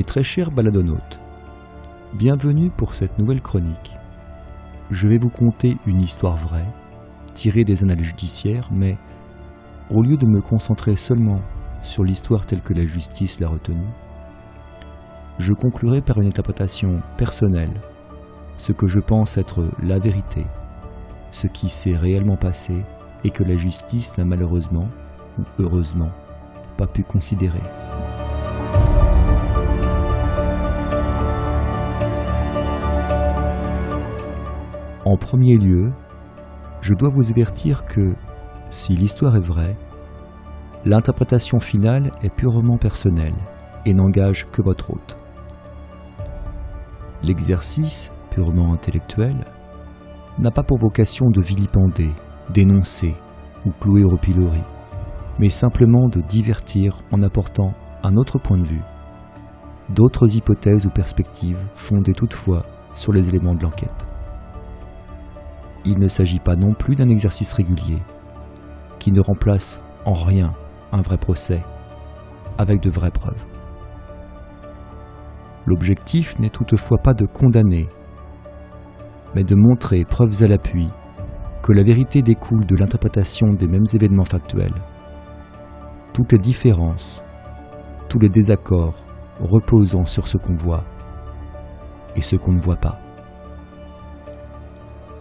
Mes très chers baladonautes, bienvenue pour cette nouvelle chronique. Je vais vous conter une histoire vraie, tirée des annales judiciaires, mais au lieu de me concentrer seulement sur l'histoire telle que la justice l'a retenue, je conclurai par une interprétation personnelle, ce que je pense être la vérité, ce qui s'est réellement passé et que la justice n'a malheureusement, ou heureusement, pas pu considérer. En premier lieu, je dois vous avertir que, si l'histoire est vraie, l'interprétation finale est purement personnelle et n'engage que votre hôte. L'exercice, purement intellectuel, n'a pas pour vocation de vilipender, dénoncer ou clouer au pilori, mais simplement de divertir en apportant un autre point de vue, d'autres hypothèses ou perspectives fondées toutefois sur les éléments de l'enquête il ne s'agit pas non plus d'un exercice régulier, qui ne remplace en rien un vrai procès, avec de vraies preuves. L'objectif n'est toutefois pas de condamner, mais de montrer, preuves à l'appui, que la vérité découle de l'interprétation des mêmes événements factuels. Toutes les différences, tous les désaccords reposant sur ce qu'on voit et ce qu'on ne voit pas.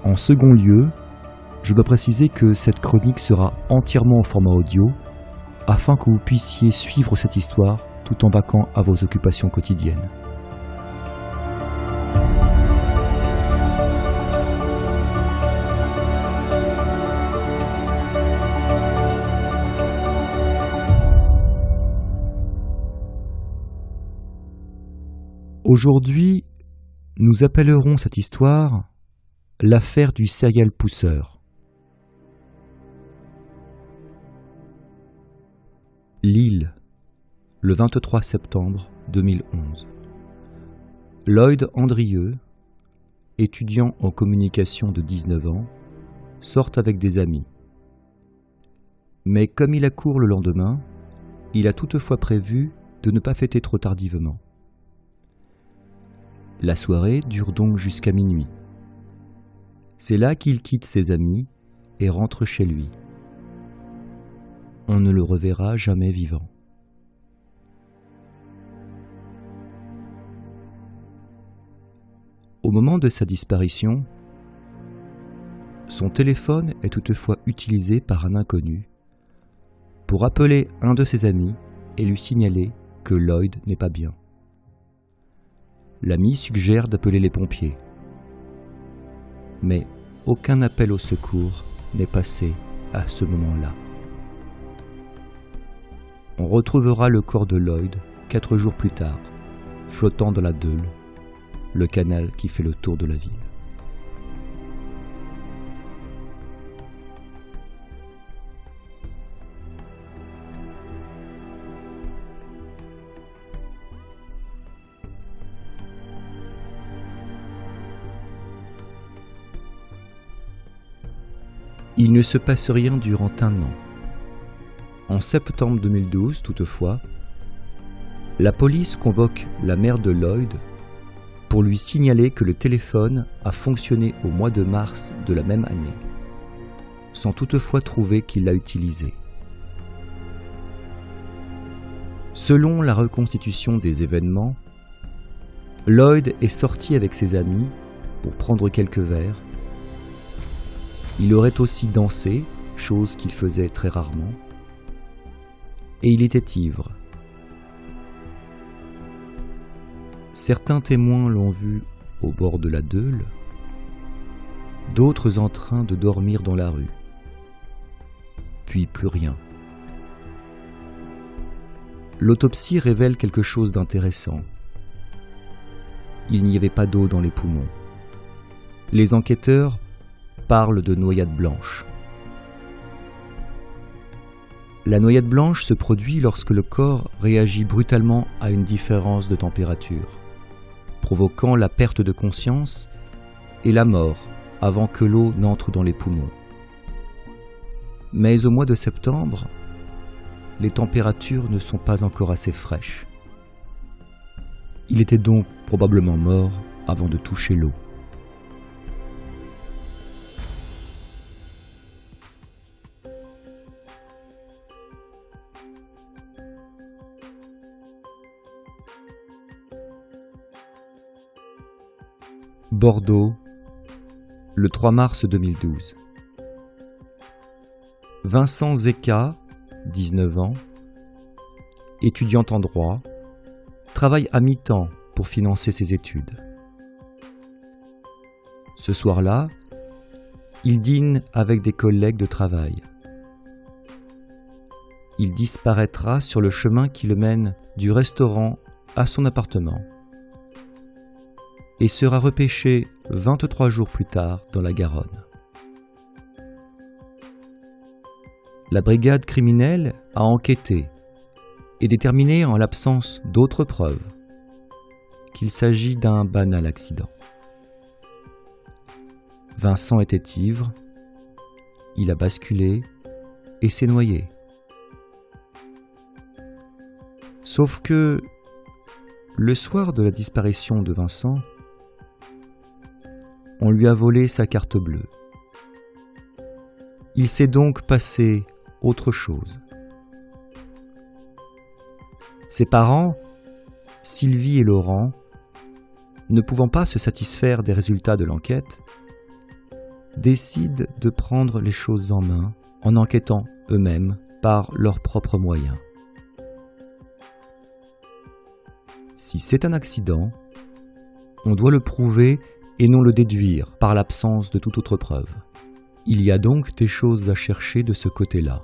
En second lieu, je dois préciser que cette chronique sera entièrement en format audio afin que vous puissiez suivre cette histoire tout en vaquant à vos occupations quotidiennes. Aujourd'hui, nous appellerons cette histoire L'affaire du serial pousseur. Lille, le 23 septembre 2011. Lloyd Andrieux, étudiant en communication de 19 ans, sort avec des amis. Mais comme il a cours le lendemain, il a toutefois prévu de ne pas fêter trop tardivement. La soirée dure donc jusqu'à minuit. C'est là qu'il quitte ses amis et rentre chez lui. On ne le reverra jamais vivant. Au moment de sa disparition, son téléphone est toutefois utilisé par un inconnu pour appeler un de ses amis et lui signaler que Lloyd n'est pas bien. L'ami suggère d'appeler les pompiers mais aucun appel au secours n'est passé à ce moment-là. On retrouvera le corps de Lloyd quatre jours plus tard, flottant dans la Deule, le canal qui fait le tour de la ville. Il ne se passe rien durant un an. En septembre 2012, toutefois, la police convoque la mère de Lloyd pour lui signaler que le téléphone a fonctionné au mois de mars de la même année, sans toutefois trouver qu'il l'a utilisé. Selon la reconstitution des événements, Lloyd est sorti avec ses amis pour prendre quelques verres il aurait aussi dansé, chose qu'il faisait très rarement, et il était ivre. Certains témoins l'ont vu au bord de la Deule, d'autres en train de dormir dans la rue, puis plus rien. L'autopsie révèle quelque chose d'intéressant. Il n'y avait pas d'eau dans les poumons. Les enquêteurs parle de noyade blanche. La noyade blanche se produit lorsque le corps réagit brutalement à une différence de température, provoquant la perte de conscience et la mort avant que l'eau n'entre dans les poumons. Mais au mois de septembre, les températures ne sont pas encore assez fraîches. Il était donc probablement mort avant de toucher l'eau. Bordeaux, le 3 mars 2012. Vincent Zeka, 19 ans, étudiant en droit, travaille à mi-temps pour financer ses études. Ce soir-là, il dîne avec des collègues de travail. Il disparaîtra sur le chemin qui le mène du restaurant à son appartement et sera repêché 23 jours plus tard dans la Garonne. La brigade criminelle a enquêté et déterminé en l'absence d'autres preuves qu'il s'agit d'un banal accident. Vincent était ivre, il a basculé et s'est noyé. Sauf que le soir de la disparition de Vincent, on lui a volé sa carte bleue. Il s'est donc passé autre chose. Ses parents, Sylvie et Laurent, ne pouvant pas se satisfaire des résultats de l'enquête, décident de prendre les choses en main en enquêtant eux-mêmes par leurs propres moyens. Si c'est un accident, on doit le prouver et non le déduire par l'absence de toute autre preuve. Il y a donc des choses à chercher de ce côté-là.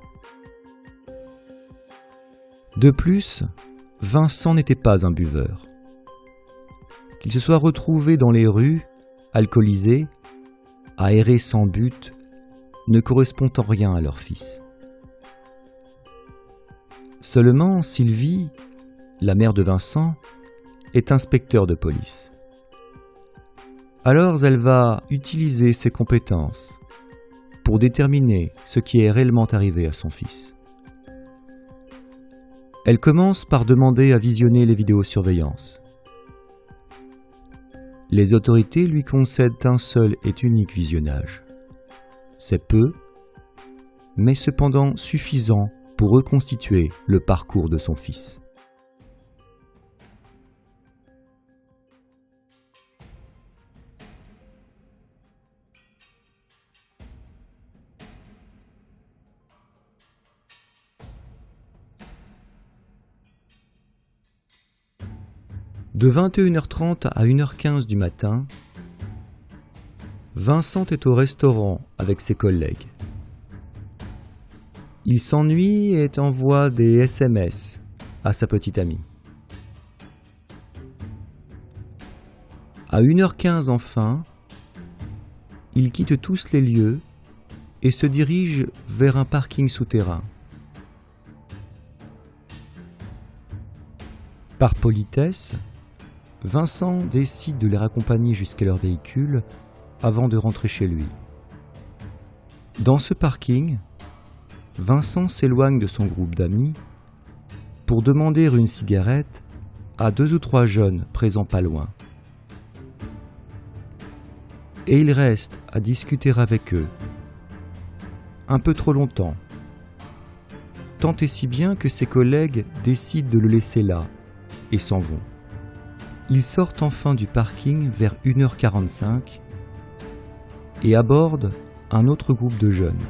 De plus, Vincent n'était pas un buveur. Qu'il se soit retrouvé dans les rues, alcoolisé, à errer sans but, ne correspond en rien à leur fils. Seulement Sylvie, la mère de Vincent, est inspecteur de police. Alors elle va utiliser ses compétences pour déterminer ce qui est réellement arrivé à son fils. Elle commence par demander à visionner les vidéosurveillances. Les autorités lui concèdent un seul et unique visionnage. C'est peu, mais cependant suffisant pour reconstituer le parcours de son fils. De 21h30 à 1h15 du matin, Vincent est au restaurant avec ses collègues. Il s'ennuie et envoie des SMS à sa petite amie. À 1h15 enfin, ils quittent tous les lieux et se dirigent vers un parking souterrain. Par politesse, Vincent décide de les raccompagner jusqu'à leur véhicule avant de rentrer chez lui. Dans ce parking, Vincent s'éloigne de son groupe d'amis pour demander une cigarette à deux ou trois jeunes présents pas loin. Et il reste à discuter avec eux, un peu trop longtemps, tant et si bien que ses collègues décident de le laisser là et s'en vont. Ils sortent enfin du parking vers 1h45 et abordent un autre groupe de jeunes.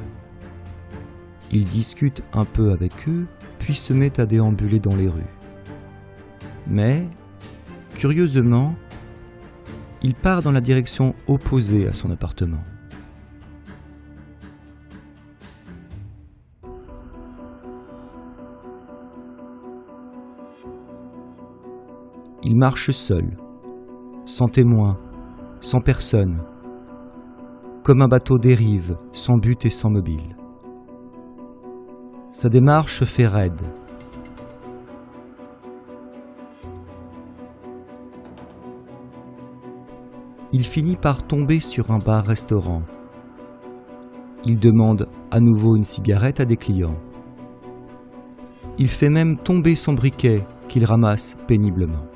Ils discutent un peu avec eux, puis se mettent à déambuler dans les rues. Mais, curieusement, il part dans la direction opposée à son appartement. Il marche seul, sans témoin, sans personne, comme un bateau dérive, sans but et sans mobile. Sa démarche fait raide. Il finit par tomber sur un bar-restaurant. Il demande à nouveau une cigarette à des clients. Il fait même tomber son briquet qu'il ramasse péniblement.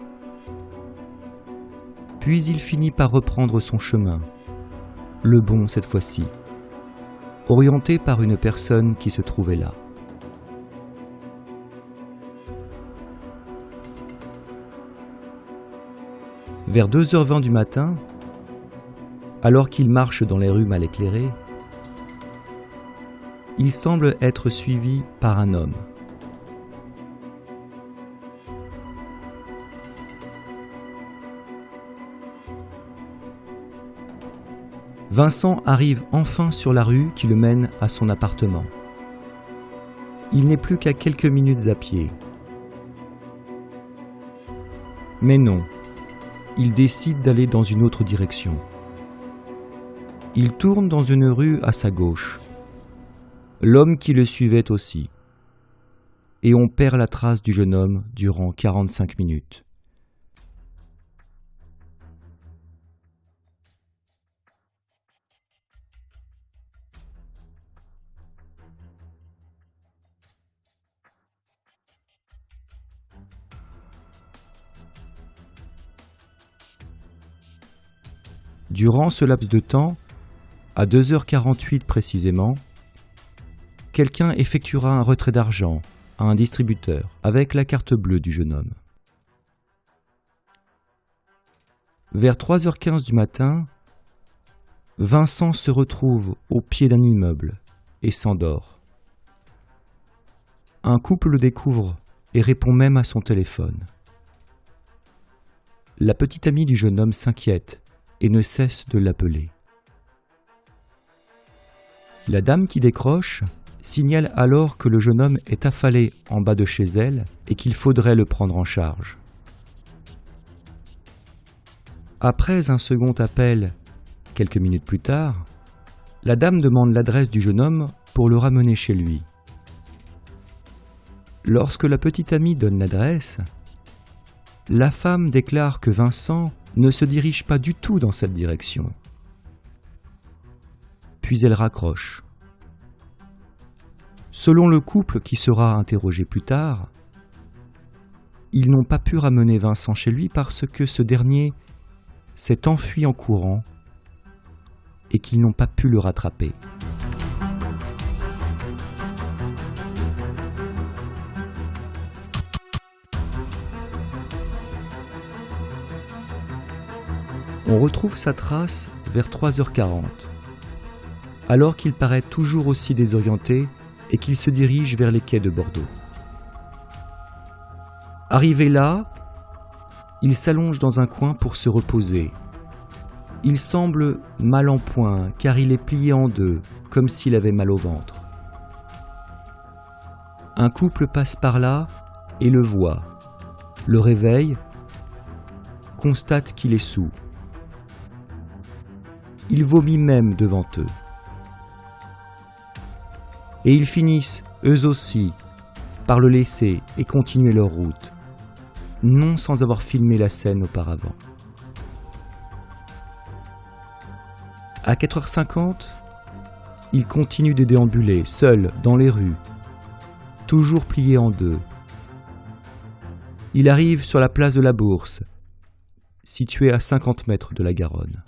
Puis il finit par reprendre son chemin, le bon cette fois-ci, orienté par une personne qui se trouvait là. Vers 2h20 du matin, alors qu'il marche dans les rues mal éclairées, il semble être suivi par un homme. Vincent arrive enfin sur la rue qui le mène à son appartement. Il n'est plus qu'à quelques minutes à pied. Mais non, il décide d'aller dans une autre direction. Il tourne dans une rue à sa gauche. L'homme qui le suivait aussi. Et on perd la trace du jeune homme durant 45 minutes. Durant ce laps de temps, à 2h48 précisément, quelqu'un effectuera un retrait d'argent à un distributeur avec la carte bleue du jeune homme. Vers 3h15 du matin, Vincent se retrouve au pied d'un immeuble et s'endort. Un couple le découvre et répond même à son téléphone. La petite amie du jeune homme s'inquiète et ne cesse de l'appeler. La dame qui décroche signale alors que le jeune homme est affalé en bas de chez elle et qu'il faudrait le prendre en charge. Après un second appel, quelques minutes plus tard, la dame demande l'adresse du jeune homme pour le ramener chez lui. Lorsque la petite amie donne l'adresse, la femme déclare que Vincent ne se dirige pas du tout dans cette direction. Puis elle raccroche. Selon le couple qui sera interrogé plus tard, ils n'ont pas pu ramener Vincent chez lui parce que ce dernier s'est enfui en courant et qu'ils n'ont pas pu le rattraper. On retrouve sa trace vers 3h40, alors qu'il paraît toujours aussi désorienté et qu'il se dirige vers les quais de Bordeaux. Arrivé là, il s'allonge dans un coin pour se reposer. Il semble mal en point car il est plié en deux, comme s'il avait mal au ventre. Un couple passe par là et le voit, le réveille, constate qu'il est sous. Il vomit même devant eux. Et ils finissent, eux aussi, par le laisser et continuer leur route, non sans avoir filmé la scène auparavant. À 4h50, il continue de déambuler, seul, dans les rues, toujours plié en deux. Il arrive sur la place de la Bourse, située à 50 mètres de la Garonne.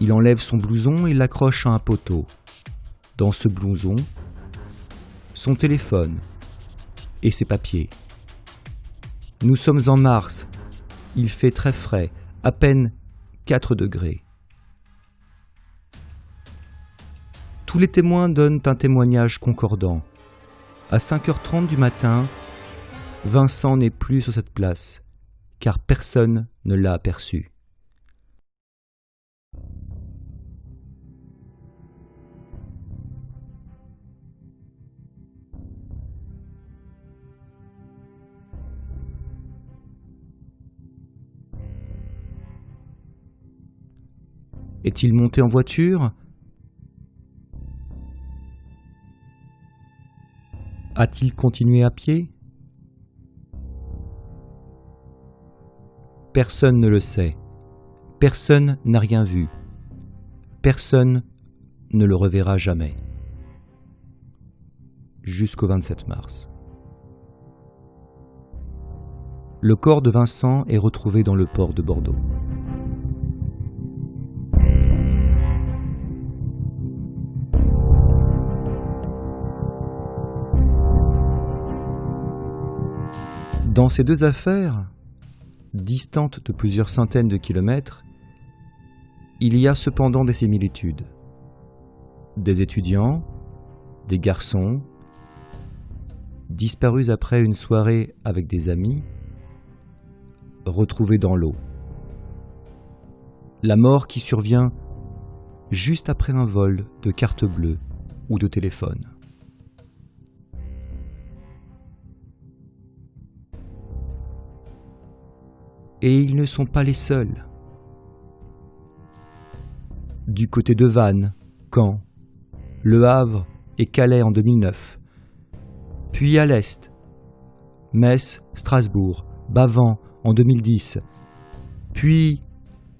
Il enlève son blouson et l'accroche à un poteau. Dans ce blouson, son téléphone et ses papiers. Nous sommes en mars. Il fait très frais, à peine 4 degrés. Tous les témoins donnent un témoignage concordant. À 5h30 du matin, Vincent n'est plus sur cette place, car personne ne l'a aperçu. Est-il monté en voiture? A-t-il continué à pied? Personne ne le sait. Personne n'a rien vu. Personne ne le reverra jamais. Jusqu'au 27 mars. Le corps de Vincent est retrouvé dans le port de Bordeaux. Dans ces deux affaires, distantes de plusieurs centaines de kilomètres, il y a cependant des similitudes. Des étudiants, des garçons, disparus après une soirée avec des amis, retrouvés dans l'eau. La mort qui survient juste après un vol de carte bleue ou de téléphone. Et ils ne sont pas les seuls. Du côté de Vannes, Caen, Le Havre et Calais en 2009, puis à l'Est, Metz, Strasbourg, Bavant en 2010, puis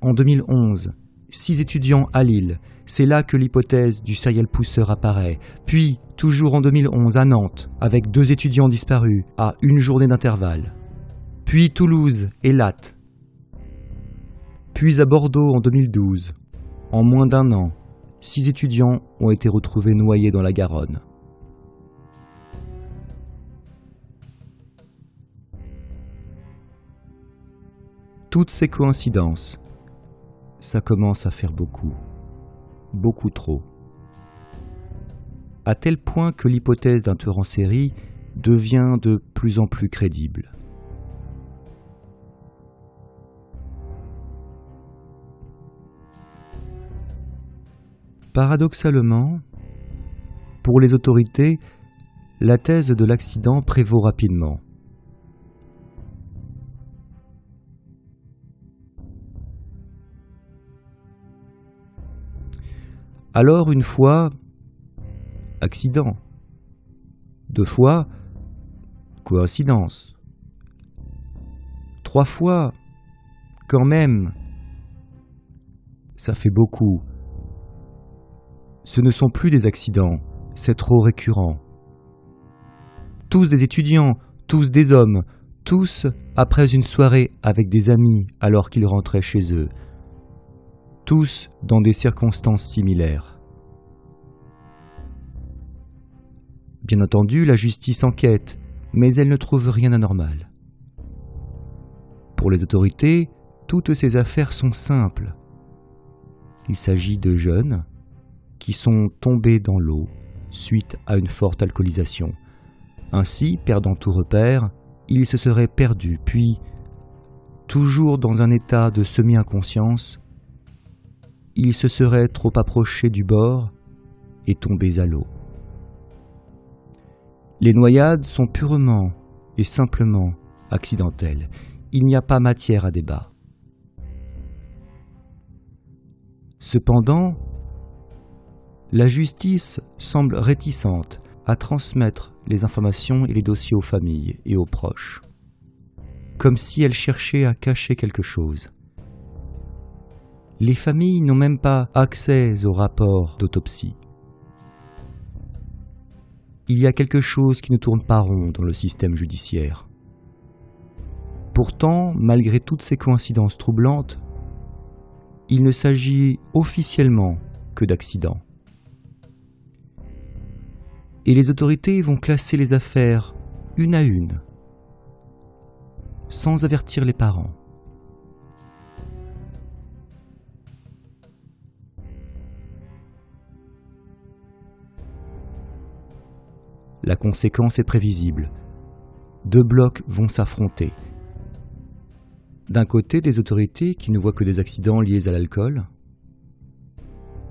en 2011, six étudiants à Lille, c'est là que l'hypothèse du serial pousseur apparaît, puis toujours en 2011 à Nantes, avec deux étudiants disparus à une journée d'intervalle, puis Toulouse et Latte, puis à Bordeaux en 2012, en moins d'un an, six étudiants ont été retrouvés noyés dans la Garonne. toutes ces coïncidences, ça commence à faire beaucoup, beaucoup trop. À tel point que l'hypothèse d'un tueur en série devient de plus en plus crédible. Paradoxalement, pour les autorités, la thèse de l'accident prévaut rapidement. Alors une fois, accident. Deux fois, coïncidence. Trois fois, quand même, ça fait beaucoup. Ce ne sont plus des accidents, c'est trop récurrent. Tous des étudiants, tous des hommes, tous après une soirée avec des amis alors qu'ils rentraient chez eux, tous dans des circonstances similaires. Bien entendu, la justice enquête, mais elle ne trouve rien d'anormal. Pour les autorités, toutes ces affaires sont simples. Il s'agit de jeunes qui sont tombés dans l'eau suite à une forte alcoolisation. Ainsi, perdant tout repère, ils se seraient perdus, puis, toujours dans un état de semi-inconscience, ils se seraient trop approchés du bord et tombés à l'eau. Les noyades sont purement et simplement accidentelles. Il n'y a pas matière à débat. Cependant, la justice semble réticente à transmettre les informations et les dossiers aux familles et aux proches, comme si elle cherchait à cacher quelque chose. Les familles n'ont même pas accès au rapport d'autopsie. Il y a quelque chose qui ne tourne pas rond dans le système judiciaire. Pourtant, malgré toutes ces coïncidences troublantes, il ne s'agit officiellement que d'accidents. Et les autorités vont classer les affaires une à une, sans avertir les parents. La conséquence est prévisible. Deux blocs vont s'affronter. D'un côté, des autorités qui ne voient que des accidents liés à l'alcool.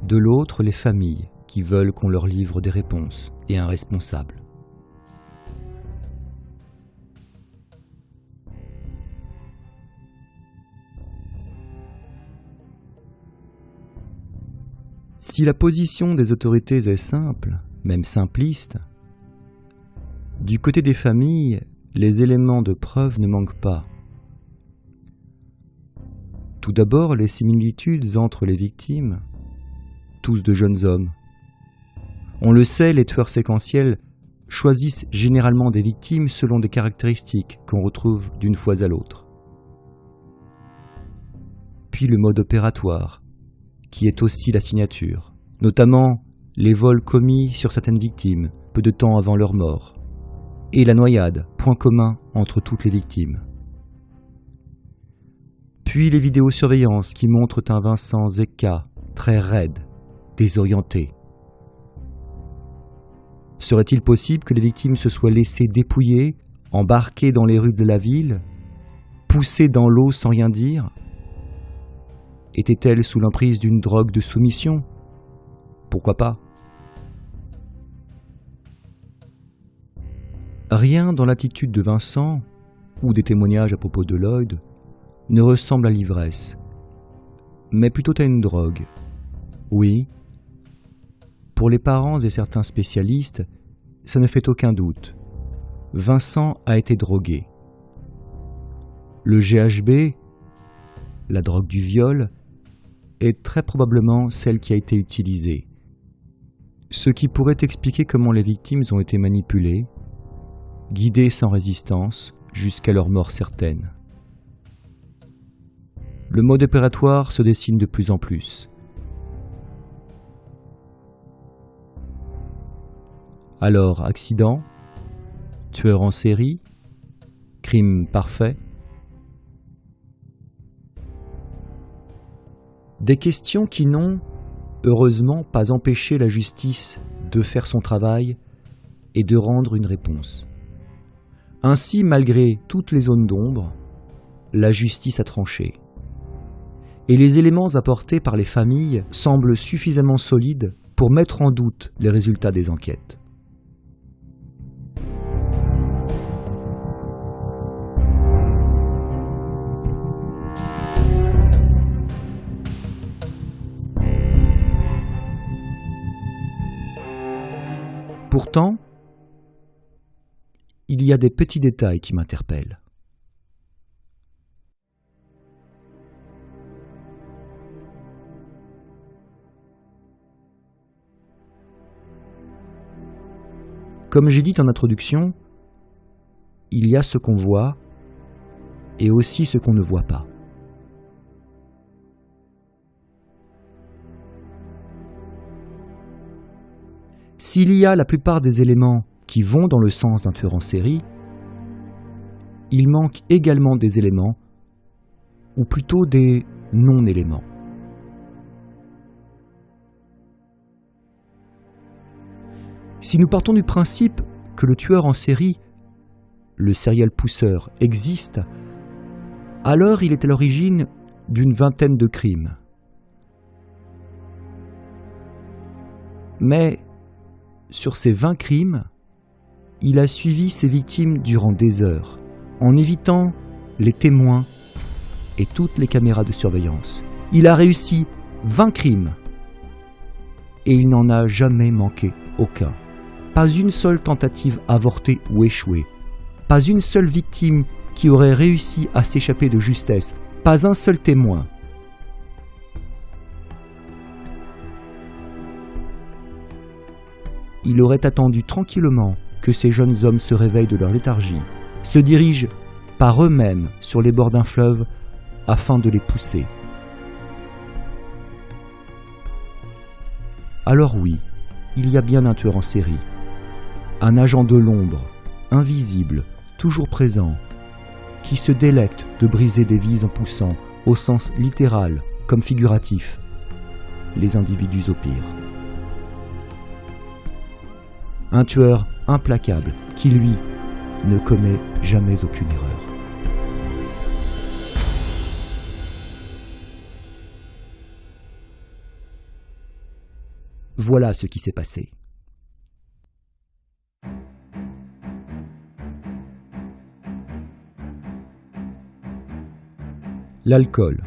De l'autre, les familles qui veulent qu'on leur livre des réponses et un responsable. Si la position des autorités est simple, même simpliste, du côté des familles, les éléments de preuve ne manquent pas. Tout d'abord, les similitudes entre les victimes, tous de jeunes hommes. On le sait, les tueurs séquentiels choisissent généralement des victimes selon des caractéristiques qu'on retrouve d'une fois à l'autre. Puis le mode opératoire, qui est aussi la signature, notamment les vols commis sur certaines victimes peu de temps avant leur mort, et la noyade, point commun entre toutes les victimes. Puis les vidéosurveillances qui montrent un Vincent Zeka très raide, désorienté. Serait-il possible que les victimes se soient laissées dépouiller, embarquées dans les rues de la ville, poussées dans l'eau sans rien dire? Étaient-elles sous l'emprise d'une drogue de soumission? Pourquoi pas? Rien dans l'attitude de Vincent, ou des témoignages à propos de Lloyd, ne ressemble à l'ivresse, mais plutôt à une drogue. Oui, pour les parents et certains spécialistes, ça ne fait aucun doute. Vincent a été drogué. Le GHB, la drogue du viol, est très probablement celle qui a été utilisée. Ce qui pourrait expliquer comment les victimes ont été manipulées, guidées sans résistance, jusqu'à leur mort certaine. Le mode opératoire se dessine de plus en plus. Alors, accident, tueur en série, crime parfait. Des questions qui n'ont, heureusement, pas empêché la justice de faire son travail et de rendre une réponse. Ainsi, malgré toutes les zones d'ombre, la justice a tranché et les éléments apportés par les familles semblent suffisamment solides pour mettre en doute les résultats des enquêtes. Pourtant, il y a des petits détails qui m'interpellent. Comme j'ai dit en introduction, il y a ce qu'on voit et aussi ce qu'on ne voit pas. S'il y a la plupart des éléments qui vont dans le sens d'un tueur en série, il manque également des éléments, ou plutôt des non-éléments. Si nous partons du principe que le tueur en série, le serial pousseur, existe, alors il est à l'origine d'une vingtaine de crimes. Mais sur ces 20 crimes, il a suivi ses victimes durant des heures, en évitant les témoins et toutes les caméras de surveillance. Il a réussi 20 crimes et il n'en a jamais manqué aucun. Pas une seule tentative avortée ou échouée. Pas une seule victime qui aurait réussi à s'échapper de justesse. Pas un seul témoin. Il aurait attendu tranquillement que ces jeunes hommes se réveillent de leur léthargie, se dirigent par eux-mêmes sur les bords d'un fleuve afin de les pousser. Alors oui, il y a bien un tueur en série, un agent de l'ombre, invisible, toujours présent, qui se délecte de briser des vies en poussant, au sens littéral comme figuratif, les individus au pire. Un tueur implacable qui, lui, ne commet jamais aucune erreur. Voilà ce qui s'est passé. L'alcool.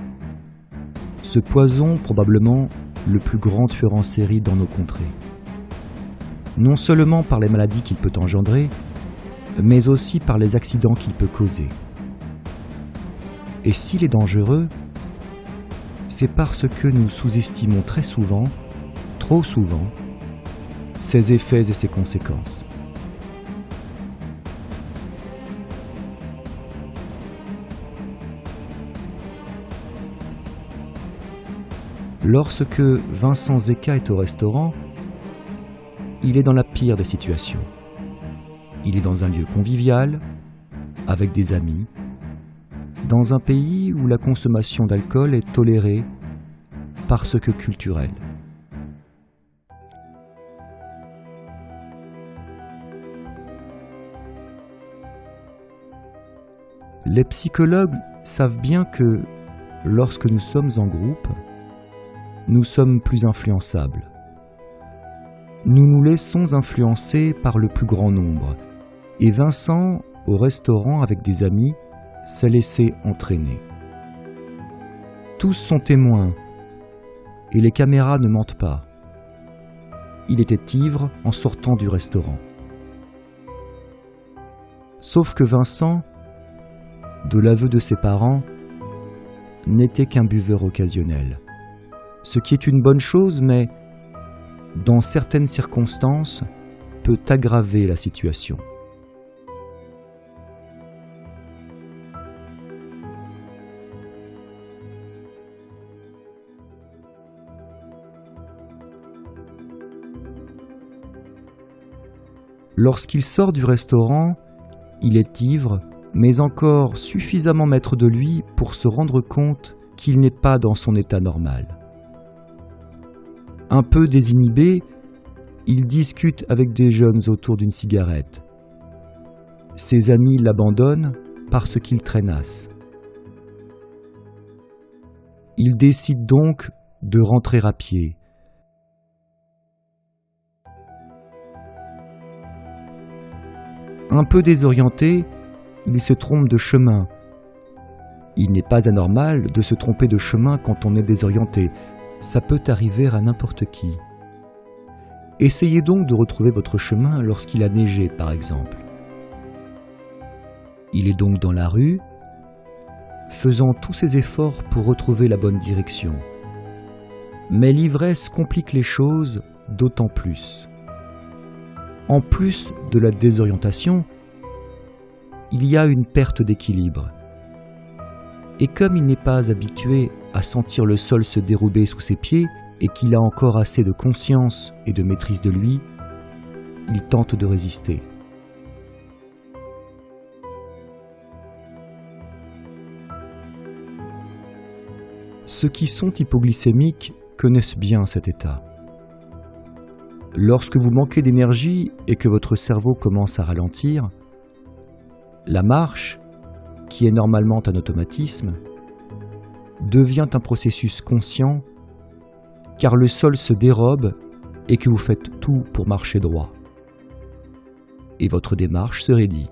Ce poison probablement le plus grand tueur en série dans nos contrées non seulement par les maladies qu'il peut engendrer, mais aussi par les accidents qu'il peut causer. Et s'il est dangereux, c'est parce que nous sous-estimons très souvent, trop souvent, ses effets et ses conséquences. Lorsque Vincent Zeka est au restaurant, il est dans la pire des situations. Il est dans un lieu convivial, avec des amis, dans un pays où la consommation d'alcool est tolérée parce que culturelle. Les psychologues savent bien que lorsque nous sommes en groupe, nous sommes plus influençables. Nous nous laissons influencer par le plus grand nombre. Et Vincent, au restaurant avec des amis, s'est laissé entraîner. Tous sont témoins, et les caméras ne mentent pas. Il était ivre en sortant du restaurant. Sauf que Vincent, de l'aveu de ses parents, n'était qu'un buveur occasionnel. Ce qui est une bonne chose, mais dans certaines circonstances, peut aggraver la situation. Lorsqu'il sort du restaurant, il est ivre, mais encore suffisamment maître de lui pour se rendre compte qu'il n'est pas dans son état normal. Un peu désinhibé, il discute avec des jeunes autour d'une cigarette. Ses amis l'abandonnent parce qu'il traînasse. Il décide donc de rentrer à pied. Un peu désorienté, il se trompe de chemin. Il n'est pas anormal de se tromper de chemin quand on est désorienté. Ça peut arriver à n'importe qui. Essayez donc de retrouver votre chemin lorsqu'il a neigé, par exemple. Il est donc dans la rue, faisant tous ses efforts pour retrouver la bonne direction. Mais l'ivresse complique les choses d'autant plus. En plus de la désorientation, il y a une perte d'équilibre. Et comme il n'est pas habitué à sentir le sol se dérouber sous ses pieds et qu'il a encore assez de conscience et de maîtrise de lui, il tente de résister. Ceux qui sont hypoglycémiques connaissent bien cet état. Lorsque vous manquez d'énergie et que votre cerveau commence à ralentir, la marche, qui est normalement un automatisme, devient un processus conscient car le sol se dérobe et que vous faites tout pour marcher droit. Et votre démarche se raidit.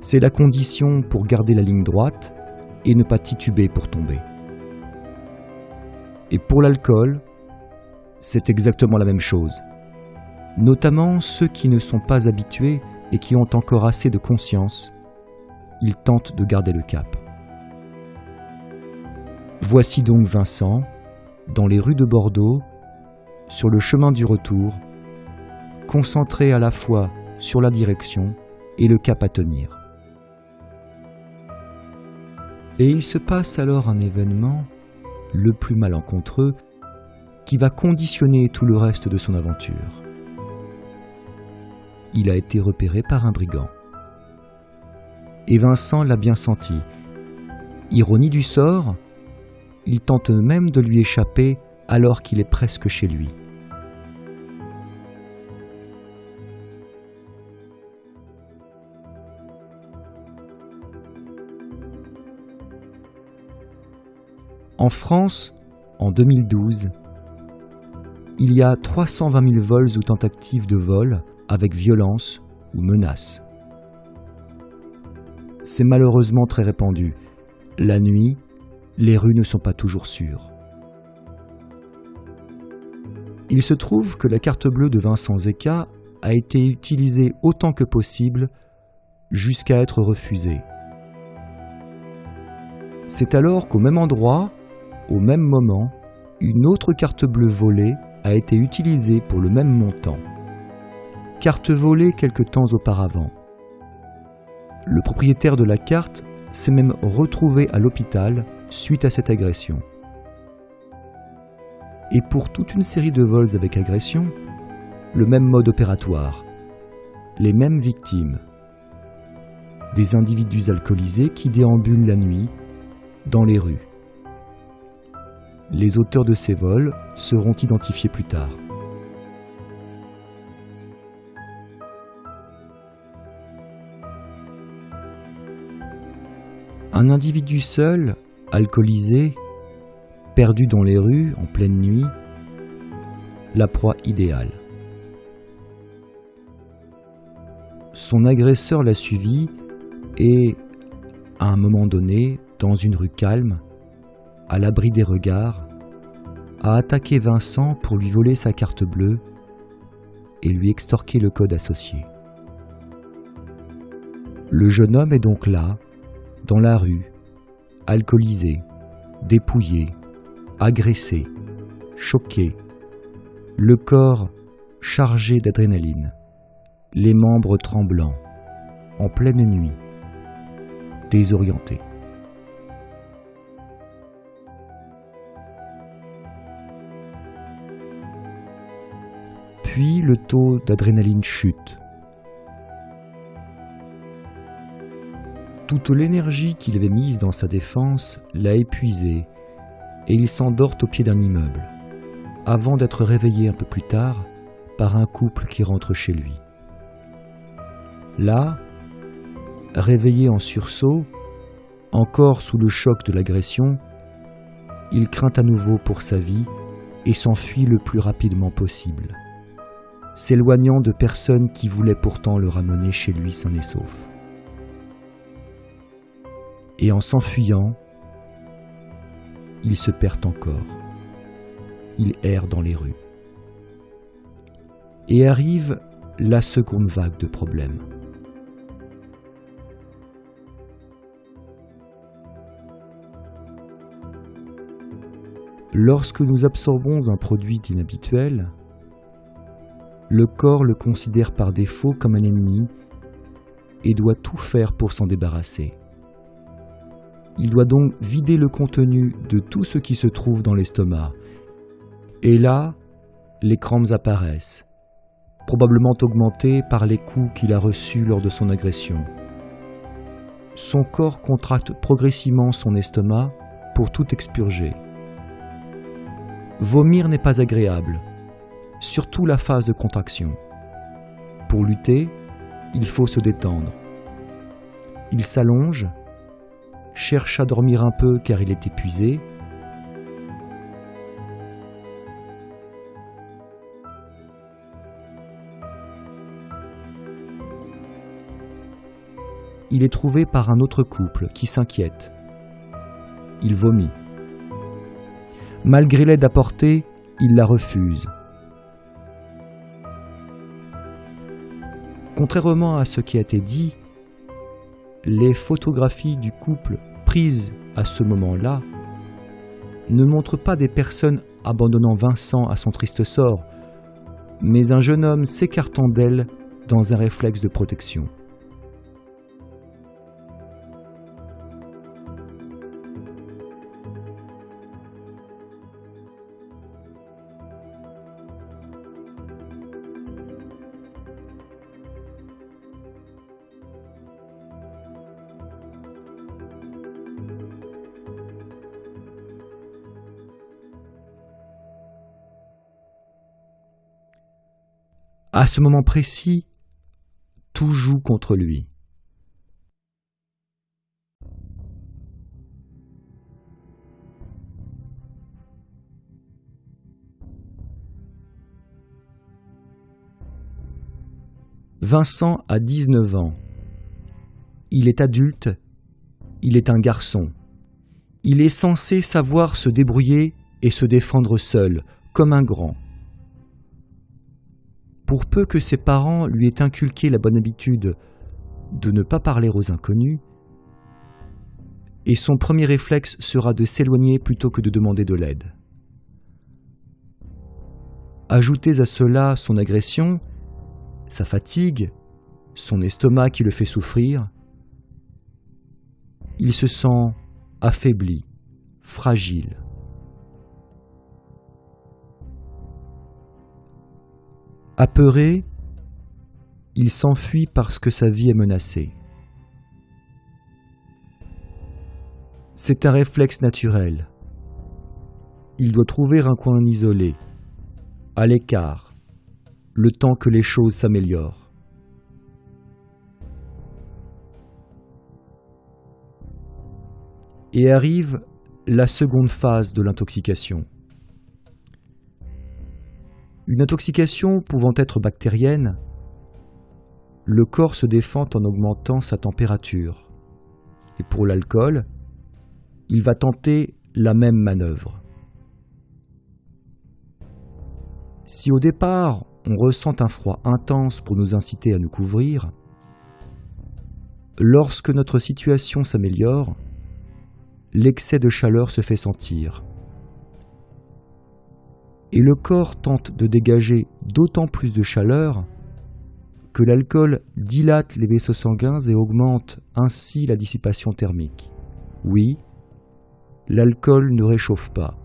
C'est la condition pour garder la ligne droite et ne pas tituber pour tomber. Et pour l'alcool, c'est exactement la même chose. Notamment ceux qui ne sont pas habitués et qui ont encore assez de conscience, ils tentent de garder le cap. Voici donc Vincent, dans les rues de Bordeaux, sur le chemin du retour, concentré à la fois sur la direction et le cap à tenir. Et il se passe alors un événement, le plus malencontreux, qui va conditionner tout le reste de son aventure. Il a été repéré par un brigand. Et Vincent l'a bien senti. Ironie du sort, il tente même de lui échapper alors qu'il est presque chez lui. En France, en 2012, il y a 320 000 vols ou tentatives de vol avec violence ou menace. C'est malheureusement très répandu. La nuit, les rues ne sont pas toujours sûres. Il se trouve que la carte bleue de Vincent Zeka a été utilisée autant que possible jusqu'à être refusée. C'est alors qu'au même endroit, au même moment, une autre carte bleue volée a été utilisée pour le même montant. Carte volée quelque temps auparavant. Le propriétaire de la carte s'est même retrouvé à l'hôpital suite à cette agression. et pour toute une série de vols avec agression, le même mode opératoire, les mêmes victimes. Des individus alcoolisés qui déambulent la nuit dans les rues. Les auteurs de ces vols seront identifiés plus tard. Un individu seul, alcoolisé, perdu dans les rues en pleine nuit, la proie idéale. Son agresseur l'a suivi et, à un moment donné, dans une rue calme, à l'abri des regards, a attaqué Vincent pour lui voler sa carte bleue et lui extorquer le code associé. Le jeune homme est donc là, dans la rue, alcoolisé, dépouillé, agressé, choqué, le corps chargé d'adrénaline, les membres tremblants, en pleine nuit, désorienté. Puis le taux d'adrénaline chute. Toute l'énergie qu'il avait mise dans sa défense l'a épuisé et il s'endort au pied d'un immeuble, avant d'être réveillé un peu plus tard par un couple qui rentre chez lui. Là, réveillé en sursaut, encore sous le choc de l'agression, il craint à nouveau pour sa vie et s'enfuit le plus rapidement possible, s'éloignant de personnes qui voulaient pourtant le ramener chez lui sain et sauf et en s'enfuyant, il se perd encore. Il erre dans les rues. Et arrive la seconde vague de problèmes. Lorsque nous absorbons un produit inhabituel, le corps le considère par défaut comme un ennemi et doit tout faire pour s'en débarrasser. Il doit donc vider le contenu de tout ce qui se trouve dans l'estomac. Et là, les crampes apparaissent, probablement augmentées par les coups qu'il a reçus lors de son agression. Son corps contracte progressivement son estomac pour tout expurger. Vomir n'est pas agréable, surtout la phase de contraction. Pour lutter, il faut se détendre. Il s'allonge cherche à dormir un peu car il est épuisé. Il est trouvé par un autre couple qui s'inquiète. Il vomit. Malgré l'aide apportée, il la refuse. Contrairement à ce qui a été dit, les photographies du couple prises à ce moment-là ne montrent pas des personnes abandonnant Vincent à son triste sort, mais un jeune homme s'écartant d'elle dans un réflexe de protection. À ce moment précis, tout joue contre lui. Vincent a 19 ans. Il est adulte, il est un garçon. Il est censé savoir se débrouiller et se défendre seul, comme un grand pour peu que ses parents lui aient inculqué la bonne habitude de ne pas parler aux inconnus, et son premier réflexe sera de s'éloigner plutôt que de demander de l'aide. Ajoutez à cela son agression, sa fatigue, son estomac qui le fait souffrir, il se sent affaibli, fragile. Apeuré, il s'enfuit parce que sa vie est menacée. C'est un réflexe naturel. Il doit trouver un coin isolé, à l'écart, le temps que les choses s'améliorent. Et arrive la seconde phase de l'intoxication. Une intoxication pouvant être bactérienne, le corps se défend en augmentant sa température. Et pour l'alcool, il va tenter la même manœuvre. Si au départ on ressent un froid intense pour nous inciter à nous couvrir, lorsque notre situation s'améliore, l'excès de chaleur se fait sentir. Et le corps tente de dégager d'autant plus de chaleur que l'alcool dilate les vaisseaux sanguins et augmente ainsi la dissipation thermique. Oui, l'alcool ne réchauffe pas.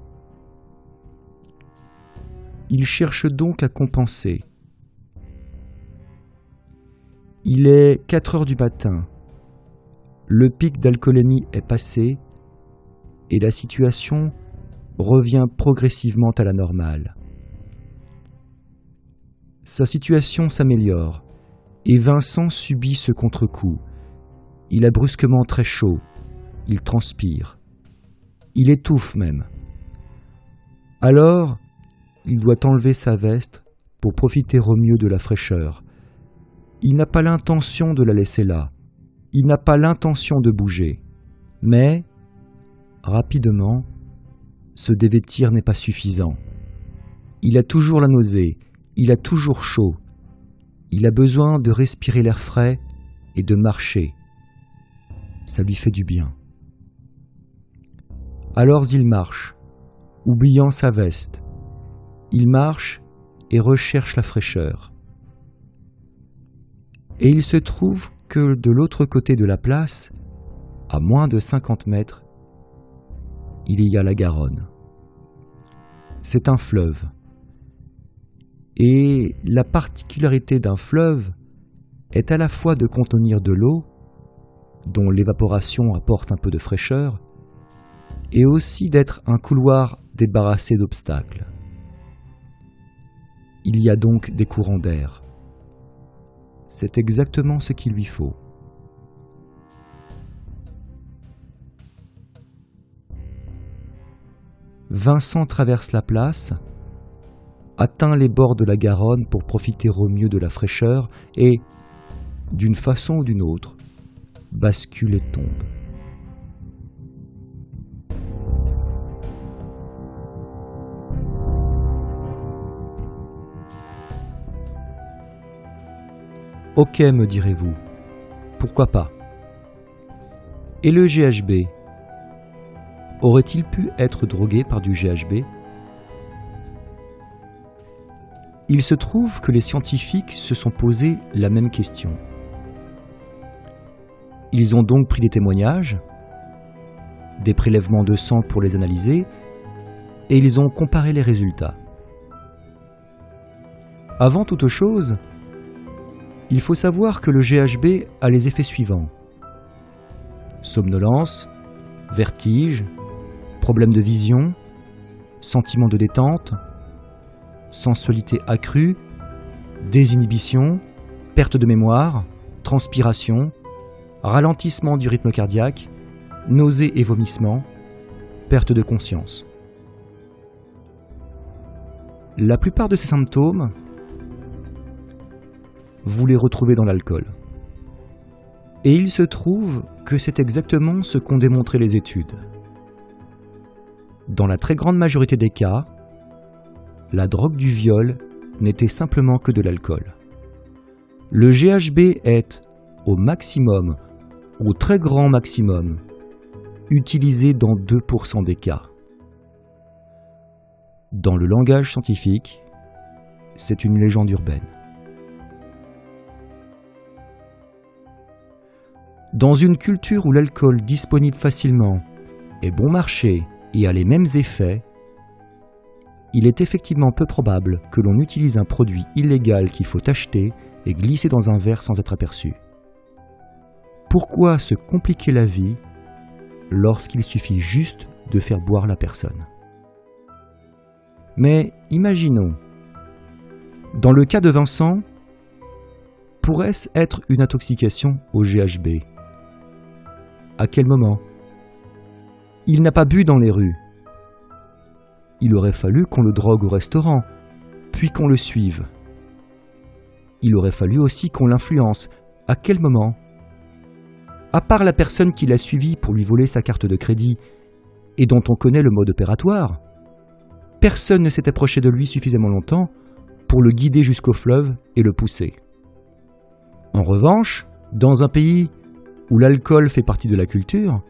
Il cherche donc à compenser. Il est 4 heures du matin. Le pic d'alcoolémie est passé et la situation revient progressivement à la normale. Sa situation s'améliore et Vincent subit ce contre-coup. Il a brusquement très chaud, il transpire, il étouffe même. Alors, il doit enlever sa veste pour profiter au mieux de la fraîcheur. Il n'a pas l'intention de la laisser là, il n'a pas l'intention de bouger, mais rapidement, se dévêtir n'est pas suffisant. Il a toujours la nausée, il a toujours chaud, il a besoin de respirer l'air frais et de marcher. Ça lui fait du bien. Alors il marche, oubliant sa veste. Il marche et recherche la fraîcheur. Et il se trouve que de l'autre côté de la place, à moins de 50 mètres, il y a la Garonne. C'est un fleuve. Et la particularité d'un fleuve est à la fois de contenir de l'eau, dont l'évaporation apporte un peu de fraîcheur, et aussi d'être un couloir débarrassé d'obstacles. Il y a donc des courants d'air. C'est exactement ce qu'il lui faut. Vincent traverse la place, atteint les bords de la Garonne pour profiter au mieux de la fraîcheur et, d'une façon ou d'une autre, bascule et tombe. Ok, me direz-vous, pourquoi pas? Et le GHB Aurait-il pu être drogué par du GHB Il se trouve que les scientifiques se sont posé la même question. Ils ont donc pris des témoignages, des prélèvements de sang pour les analyser, et ils ont comparé les résultats. Avant toute chose, il faut savoir que le GHB a les effets suivants. Somnolence, vertige, problèmes de vision, sentiment de détente, sensualité accrue, désinhibition, perte de mémoire, transpiration, ralentissement du rythme cardiaque, nausées et vomissements, perte de conscience. La plupart de ces symptômes, vous les retrouvez dans l'alcool. Et il se trouve que c'est exactement ce qu'ont démontré les études. Dans la très grande majorité des cas, la drogue du viol n'était simplement que de l'alcool. Le GHB est, au maximum, au très grand maximum, utilisé dans 2% des cas. Dans le langage scientifique, c'est une légende urbaine. Dans une culture où l'alcool disponible facilement est bon marché et a les mêmes effets, il est effectivement peu probable que l'on utilise un produit illégal qu'il faut acheter et glisser dans un verre sans être aperçu. Pourquoi se compliquer la vie lorsqu'il suffit juste de faire boire la personne? Mais imaginons, dans le cas de Vincent, pourrait-ce être une intoxication au GHB À quel moment? Il n'a pas bu dans les rues. Il aurait fallu qu'on le drogue au restaurant, puis qu'on le suive. Il aurait fallu aussi qu'on l'influence. À quel moment? À part la personne qui l'a suivi pour lui voler sa carte de crédit et dont on connaît le mode opératoire, personne ne s'est approché de lui suffisamment longtemps pour le guider jusqu'au fleuve et le pousser. En revanche, dans un pays où l'alcool fait partie de la culture,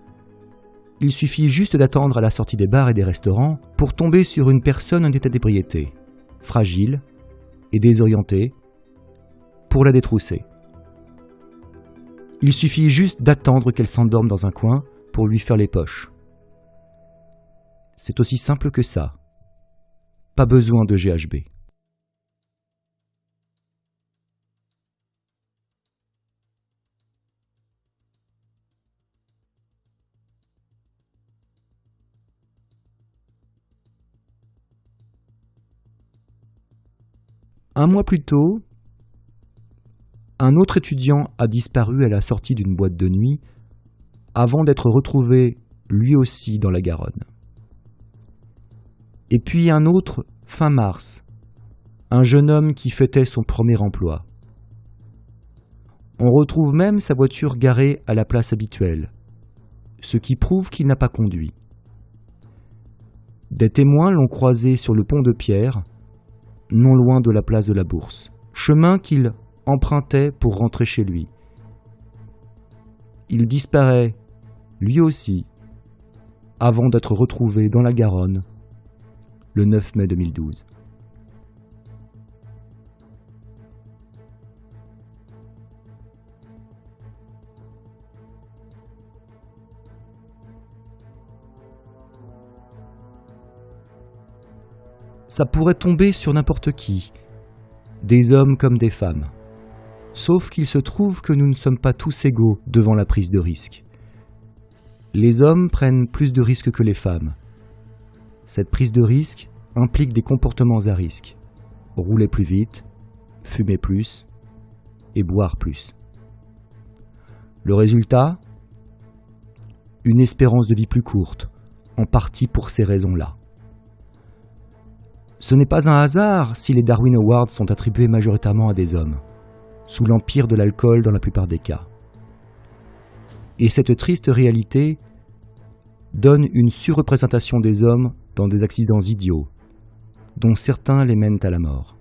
il suffit juste d'attendre à la sortie des bars et des restaurants pour tomber sur une personne en état d'ébriété, fragile et désorientée, pour la détrousser. Il suffit juste d'attendre qu'elle s'endorme dans un coin pour lui faire les poches. C'est aussi simple que ça. Pas besoin de GHB. Un mois plus tôt, un autre étudiant a disparu à la sortie d'une boîte de nuit avant d'être retrouvé lui aussi dans la Garonne. Et puis un autre fin mars, un jeune homme qui fêtait son premier emploi. On retrouve même sa voiture garée à la place habituelle, ce qui prouve qu'il n'a pas conduit. Des témoins l'ont croisé sur le pont de pierre non loin de la place de la Bourse, chemin qu'il empruntait pour rentrer chez lui. Il disparaît, lui aussi, avant d'être retrouvé dans la Garonne le 9 mai 2012. Ça pourrait tomber sur n'importe qui, des hommes comme des femmes. Sauf qu'il se trouve que nous ne sommes pas tous égaux devant la prise de risque. Les hommes prennent plus de risques que les femmes. Cette prise de risque implique des comportements à risque. Rouler plus vite, fumer plus et boire plus. Le résultat? Une espérance de vie plus courte, en partie pour ces raisons-là. Ce n'est pas un hasard si les Darwin Awards sont attribués majoritairement à des hommes, sous l'empire de l'alcool dans la plupart des cas. Et cette triste réalité donne une surreprésentation des hommes dans des accidents idiots, dont certains les mènent à la mort.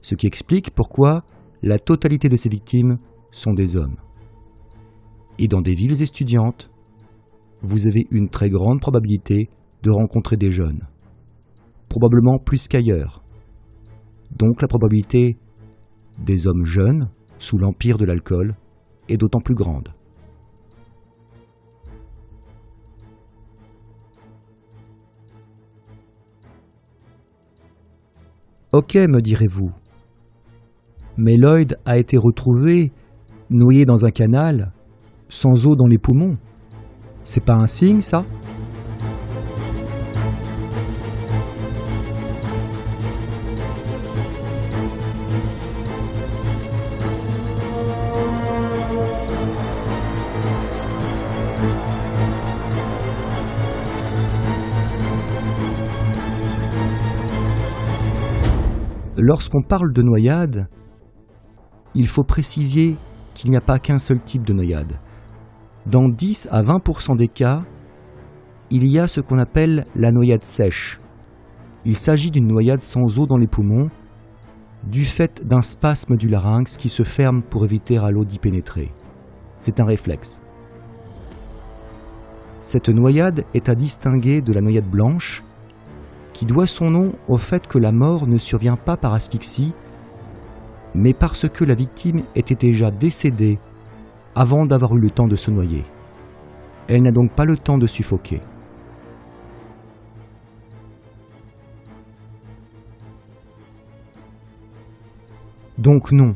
Ce qui explique pourquoi la totalité de ces victimes sont des hommes. Et dans des villes étudiantes, vous avez une très grande probabilité de rencontrer des jeunes probablement plus qu'ailleurs. Donc la probabilité des hommes jeunes, sous l'empire de l'alcool, est d'autant plus grande. Ok, me direz-vous. Mais Lloyd a été retrouvé noyé dans un canal, sans eau dans les poumons. C'est pas un signe, ça? Lorsqu'on parle de noyade, il faut préciser qu'il n'y a pas qu'un seul type de noyade. Dans 10 à 20% des cas, il y a ce qu'on appelle la noyade sèche. Il s'agit d'une noyade sans eau dans les poumons, du fait d'un spasme du larynx qui se ferme pour éviter à l'eau d'y pénétrer. C'est un réflexe. Cette noyade est à distinguer de la noyade blanche, qui doit son nom au fait que la mort ne survient pas par asphyxie, mais parce que la victime était déjà décédée avant d'avoir eu le temps de se noyer. Elle n'a donc pas le temps de suffoquer. Donc non,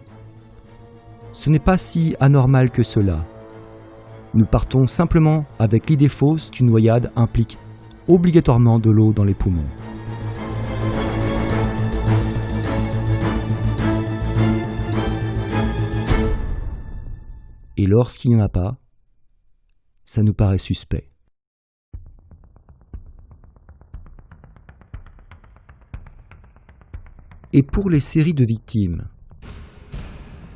ce n'est pas si anormal que cela. Nous partons simplement avec l'idée fausse qu'une noyade implique obligatoirement de l'eau dans les poumons. Et lorsqu'il n'y en a pas, ça nous paraît suspect. Et pour les séries de victimes,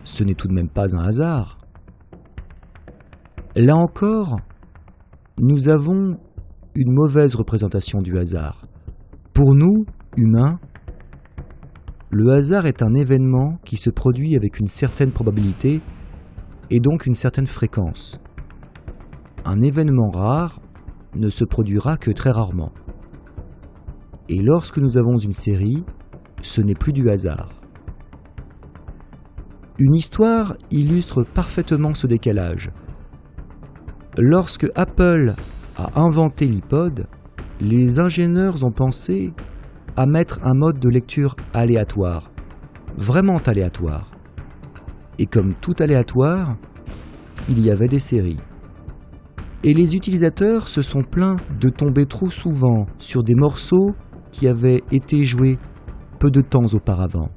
ce n'est tout de même pas un hasard. Là encore, nous avons une mauvaise représentation du hasard. Pour nous, humains, le hasard est un événement qui se produit avec une certaine probabilité et donc une certaine fréquence. Un événement rare ne se produira que très rarement. Et lorsque nous avons une série, ce n'est plus du hasard. Une histoire illustre parfaitement ce décalage. Lorsque Apple a inventé l'iPod, les ingénieurs ont pensé à mettre un mode de lecture aléatoire, vraiment aléatoire. Et comme tout aléatoire, il y avait des séries. Et les utilisateurs se sont plaints de tomber trop souvent sur des morceaux qui avaient été joués peu de temps auparavant.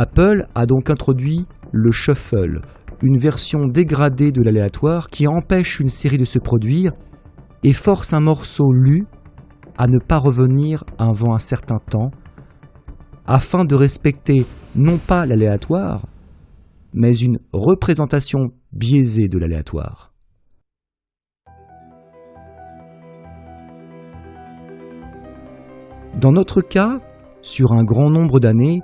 Apple a donc introduit le shuffle, une version dégradée de l'aléatoire qui empêche une série de se produire et force un morceau lu à ne pas revenir avant un certain temps, afin de respecter non pas l'aléatoire, mais une représentation biaisée de l'aléatoire. Dans notre cas, sur un grand nombre d'années,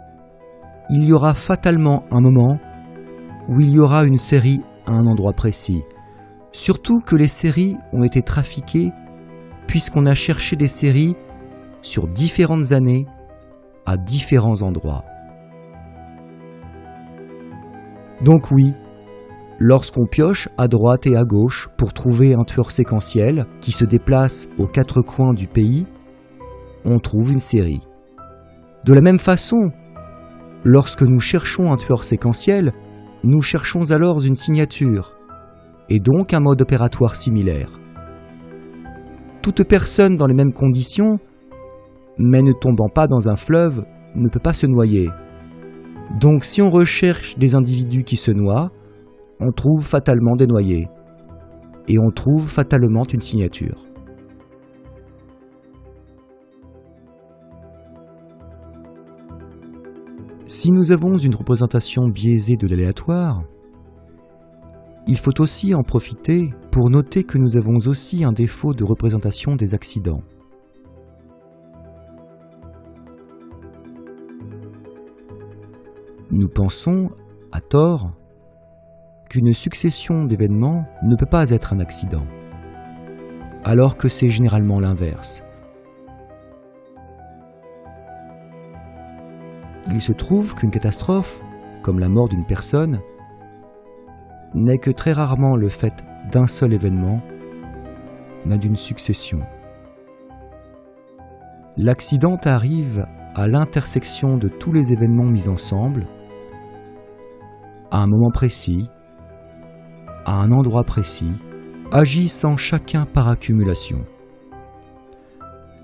il y aura fatalement un moment où il y aura une série à un endroit précis. Surtout que les séries ont été trafiquées puisqu'on a cherché des séries sur différentes années à différents endroits. Donc oui, lorsqu'on pioche à droite et à gauche pour trouver un tueur séquentiel qui se déplace aux quatre coins du pays, on trouve une série. De la même façon, Lorsque nous cherchons un tueur séquentiel, nous cherchons alors une signature, et donc un mode opératoire similaire. Toute personne dans les mêmes conditions, mais ne tombant pas dans un fleuve, ne peut pas se noyer. Donc si on recherche des individus qui se noient, on trouve fatalement des noyés, et on trouve fatalement une signature. Si nous avons une représentation biaisée de l'aléatoire, il faut aussi en profiter pour noter que nous avons aussi un défaut de représentation des accidents. Nous pensons, à tort, qu'une succession d'événements ne peut pas être un accident, alors que c'est généralement l'inverse. Il se trouve qu'une catastrophe, comme la mort d'une personne, n'est que très rarement le fait d'un seul événement, mais d'une succession. L'accident arrive à l'intersection de tous les événements mis ensemble, à un moment précis, à un endroit précis, agissant chacun par accumulation.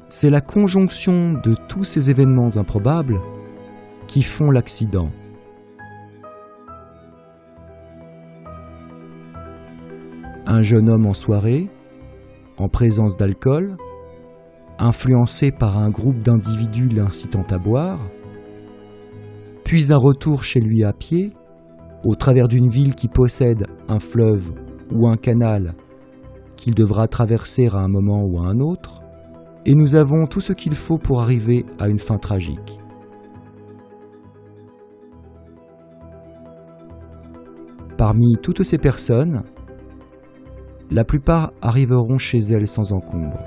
C'est la conjonction de tous ces événements improbables qui font l'accident. Un jeune homme en soirée, en présence d'alcool, influencé par un groupe d'individus l'incitant à boire, puis un retour chez lui à pied, au travers d'une ville qui possède un fleuve ou un canal qu'il devra traverser à un moment ou à un autre, et nous avons tout ce qu'il faut pour arriver à une fin tragique. Parmi toutes ces personnes, la plupart arriveront chez elles sans encombre.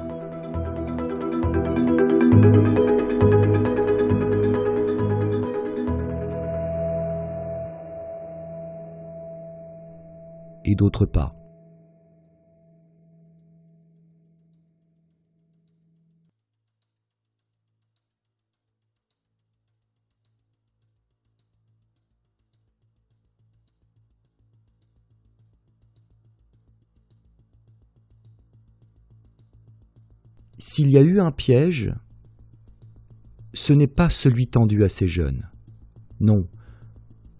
Et d'autres pas. S'il y a eu un piège, ce n'est pas celui tendu à ces jeunes. Non,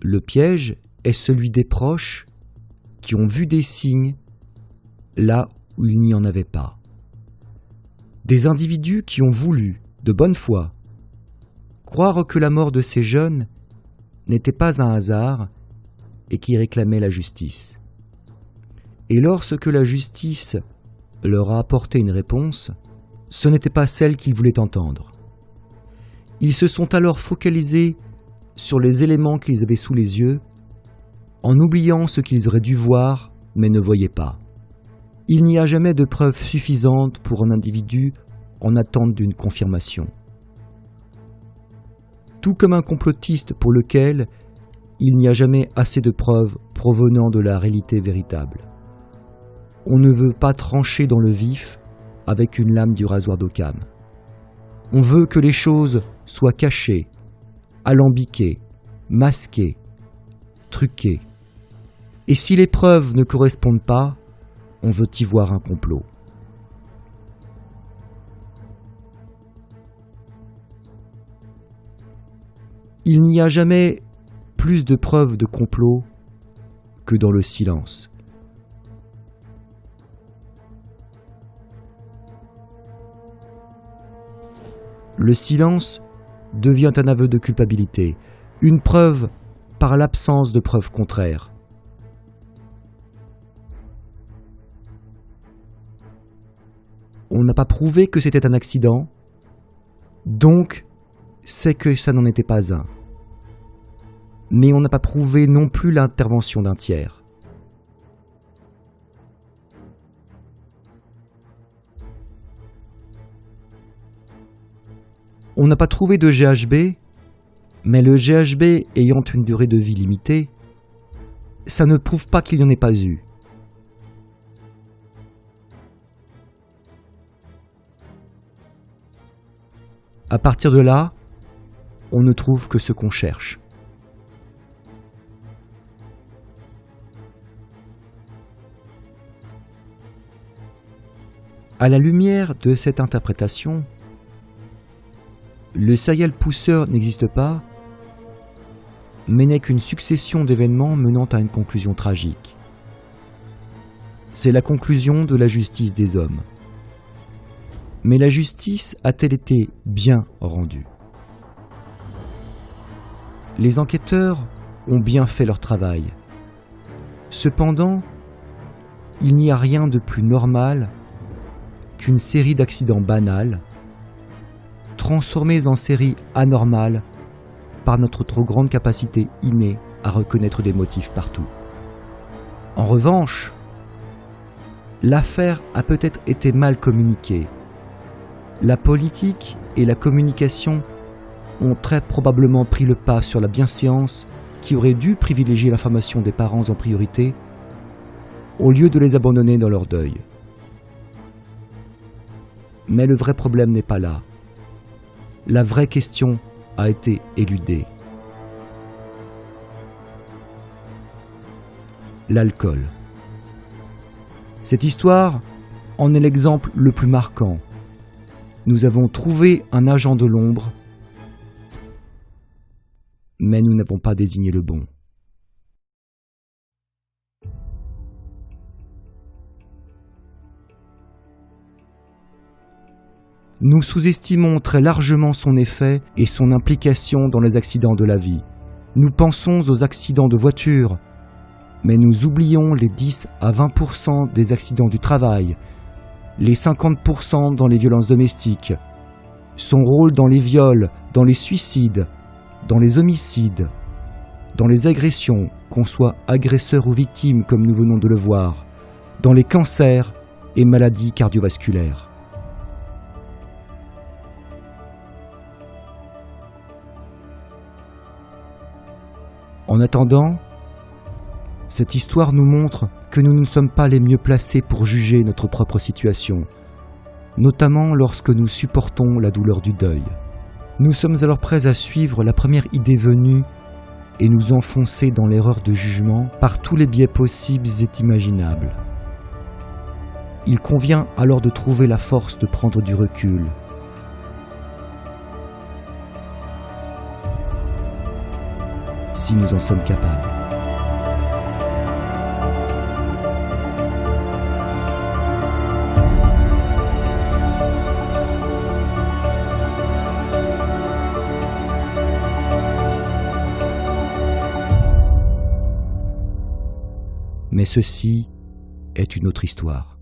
le piège est celui des proches qui ont vu des signes là où il n'y en avait pas. Des individus qui ont voulu, de bonne foi, croire que la mort de ces jeunes n'était pas un hasard et qui réclamaient la justice. Et lorsque la justice leur a apporté une réponse, ce n'était pas celle qu'ils voulaient entendre. Ils se sont alors focalisés sur les éléments qu'ils avaient sous les yeux, en oubliant ce qu'ils auraient dû voir mais ne voyaient pas. Il n'y a jamais de preuve suffisante pour un individu en attente d'une confirmation. Tout comme un complotiste pour lequel il n'y a jamais assez de preuves provenant de la réalité véritable. On ne veut pas trancher dans le vif avec une lame du rasoir d'Occam. On veut que les choses soient cachées, alambiquées, masquées, truquées. Et si les preuves ne correspondent pas, on veut y voir un complot. Il n'y a jamais plus de preuves de complot que dans le silence. Le silence devient un aveu de culpabilité, une preuve par l'absence de preuves contraires. On n'a pas prouvé que c'était un accident, donc c'est que ça n'en était pas un mais on n'a pas prouvé non plus l'intervention d'un tiers. On n'a pas trouvé de GHB, mais le GHB ayant une durée de vie limitée, ça ne prouve pas qu'il n'y en ait pas eu. À partir de là, on ne trouve que ce qu'on cherche. À la lumière de cette interprétation, le serial pousseur n'existe pas, mais n'est qu'une succession d'événements menant à une conclusion tragique. C'est la conclusion de la justice des hommes. Mais la justice a-t-elle été bien rendue? Les enquêteurs ont bien fait leur travail. Cependant, il n'y a rien de plus normal qu'une série d'accidents banals, transformés en séries anormales par notre trop grande capacité innée à reconnaître des motifs partout. En revanche, l'affaire a peut-être été mal communiquée. La politique et la communication ont très probablement pris le pas sur la bienséance qui aurait dû privilégier l'information des parents en priorité au lieu de les abandonner dans leur deuil. Mais le vrai problème n'est pas là. La vraie question a été éludée. L'alcool. Cette histoire en est l'exemple le plus marquant. Nous avons trouvé un agent de l'ombre, mais nous n'avons pas désigné le bon. Nous sous-estimons très largement son effet et son implication dans les accidents de la vie. Nous pensons aux accidents de voiture, mais nous oublions les 10 à 20% des accidents du travail, les 50% dans les violences domestiques, son rôle dans les viols, dans les suicides, dans les homicides, dans les agressions, qu'on soit agresseur ou victime comme nous venons de le voir, dans les cancers et maladies cardiovasculaires. En attendant, cette histoire nous montre que nous ne sommes pas les mieux placés pour juger notre propre situation, notamment lorsque nous supportons la douleur du deuil. Nous sommes alors prêts à suivre la première idée venue et nous enfoncer dans l'erreur de jugement par tous les biais possibles et imaginables. Il convient alors de trouver la force de prendre du recul. Si nous en sommes capables. Mais ceci est une autre histoire.